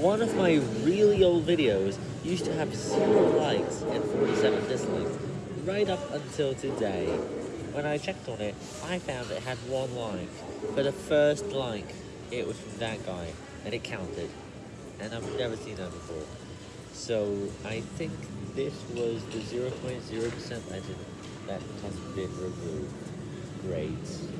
One of my really old videos used to have 0 likes and 47 dislikes, right up until today. When I checked on it, I found it had one like. For the first like, it was from that guy, and it counted. And I've never seen that before. So, I think this was the 0.0% legend that has been removed. Great.